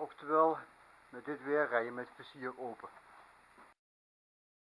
Oftewel, met dit weer rij je met plezier open.